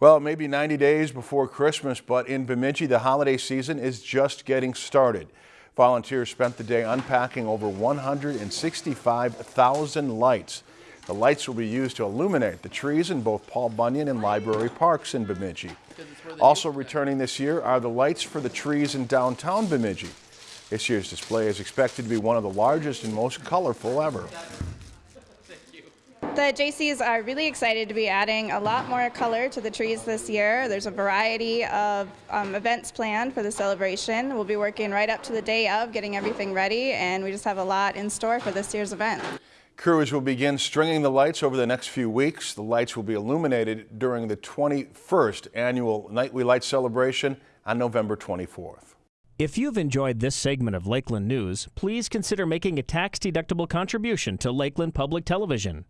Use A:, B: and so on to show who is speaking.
A: Well, it may be 90 days before Christmas, but in Bemidji, the holiday season is just getting started. Volunteers spent the day unpacking over 165,000 lights. The lights will be used to illuminate the trees in both Paul Bunyan and Library Parks in Bemidji. Also returning this year are the lights for the trees in downtown Bemidji. This year's display is expected to be one of the largest and most colorful ever.
B: The Jaycees are really excited to be adding a lot more color to the trees this year. There's a variety of um, events planned for the celebration. We'll be working right up to the day of getting everything ready, and we just have a lot in store for this year's event.
A: Crews will begin stringing the lights over the next few weeks. The lights will be illuminated during the 21st annual Night We Light celebration on November 24th.
C: If you've enjoyed this segment of Lakeland News, please consider making a tax-deductible contribution to Lakeland Public Television.